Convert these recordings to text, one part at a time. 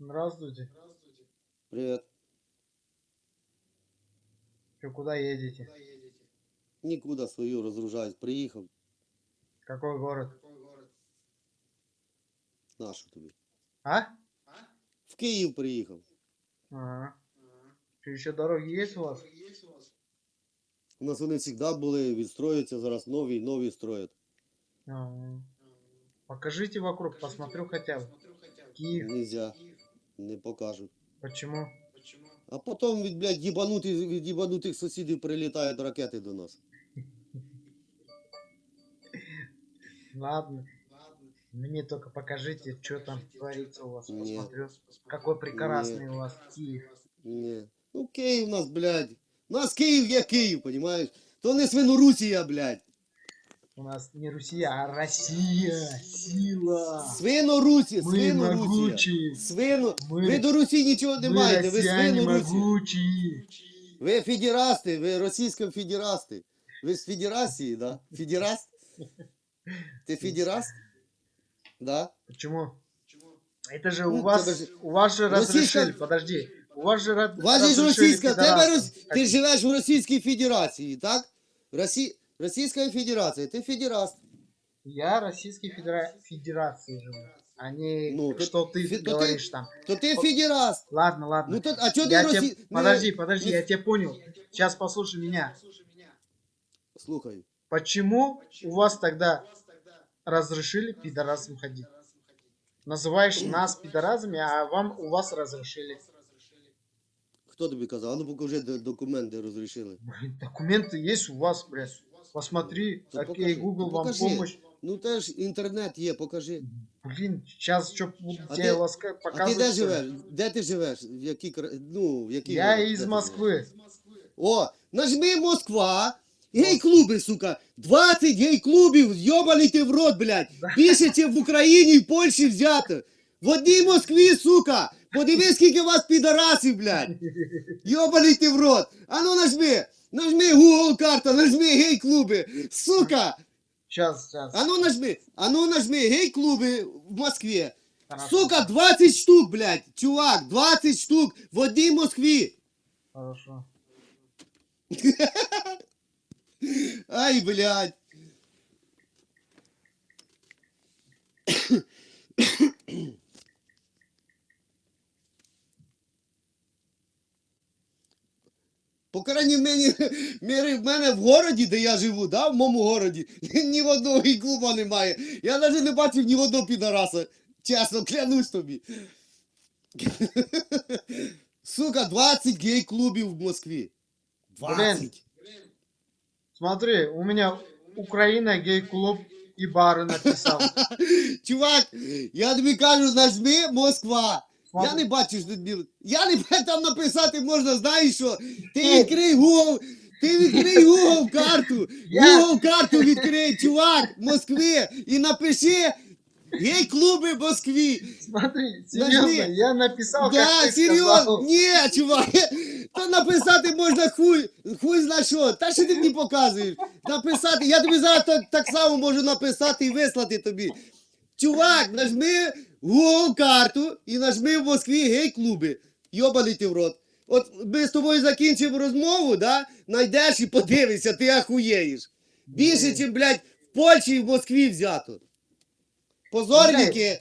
Здравствуйте. Привет. Че, куда едете? Нікуди свою розгружаюсь. Приїхав. Какой город? Нашу тобі. А? В Київ приїхав. Ага. Что, еще дороги есть у вас? У нас вони завжди були, відстроюються зараз нові, нові строять. Ага. Покажите вокруг, посмотрю хотя бы. Киев. Нельзя. Не покажуть. Почему? А потім від, блядь, їбанутих, від їбанутих сусідів прилітають ракети до нас. Ладно. Мне только покажите, что там творится у вас. Не. Посмотрю. Какой прекрасный у вас Киев. Ні. Ну Київ у нас, блядь. У нас Київ є Київ, понімаєш? То не Свинорусія, блядь. У нас не Россия, а Россия. Сила. Свинорусія, Мы Свинорусія. могучие. Свино. Ми- Ви до Русі нічого не Мы маєте, ви россияне Свинорусія. могучие. Ви федерасти, ви російська федерасти. Ви з федерації, да? Федераст? Ти федераст? Да? Почему? Это же у Ну, вас, подожди. у вас же Российская- разрешили, подожди, у вас же ра- У вас же ж разрешили російська, тебе пидорасам. рос... ти живеш в Російській Федерації, так? Росі... Російська Федерація, ти федераст. Я Российской Федера- Федерации живу, а не Ну, то- что ты фе- то ты- говоришь там. То ти федераст. Ладно, ладно. Ну то, а чого ти я Росі... те- не- Подожди, подожди, не- я тебя понял. Сейчас послушай меня. Слухай. Почему у вас тогда разрешили пидорасам ходить? Называешь нас пидорасами, а вам у вас разрешили. Хто тобі казав? А ну покажи д- документи розрішили. Блин, документы есть у вас, блядь. Посмотри, Ну, окей, покажи, Google ну, вам покажи. помощь. Ну теж інтернет є, покажи. Блин, сейчас что буду А тебе ты- ласка- А ти показывать. де что ли? живеш? Де ти живеш? В якій кра- ну, в якій Я город? Де из ти Москвы. О, нажми Москва. Гей-клуби, сука. 20 гей-клубів, йобаний ти в рот, блядь. Більше, ніж в Україні і в Польщі взято. В одній Москві, сука. Подивись, скільки у вас підарасів, блядь. Йобаний ти в рот. А ну нажми. Нажми Google карта, нажми гей-клуби. Сука. Сейчас, сейчас. А ну нажми. А ну нажми гей-клуби в Москві. Хорошо, Сука, 20 штук, блядь. Чувак, 20 штук в одній Москві. Хорошо. Ай, блядь. По крайній мені, мірі, в мене в городі, де я живу, да, в моєму городі, ні в одного гей-клуба немає. Я навіть не бачив ні одного підараса. Чесно, клянусь тобі. Сука, 20 гей-клубів в Москві. 20. Смотри, у меня Украина гей-клуб и бары написал. Чувак, я тобі кажу, нажми Москва. Я не бачу, що тут біло. Я не бачу, там написати можна, знаєш що? Ти відкрий Google, ти відкрий Google карту. Google карту відкрий, чувак, Москви, і напиши гей-клуби в Москві. Смотри, Нажми. серьезно, я написал, как Да, ты серйозно? сказал. Ні, чувак. Та написати можна хуй, хуй зна що. Та що ти мені показуєш? Написати, я тобі зараз так, так само можу написати і вислати тобі. Чувак, нажми Google карту і нажми в Москві гей-клуби. Йобаний ти в рот. От ми з тобою закінчимо розмову, да? Найдеш і подивишся, ти ахуєєш. Більше, ніж, блядь, в Польщі і в Москві взято. Позорники,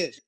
Блядь,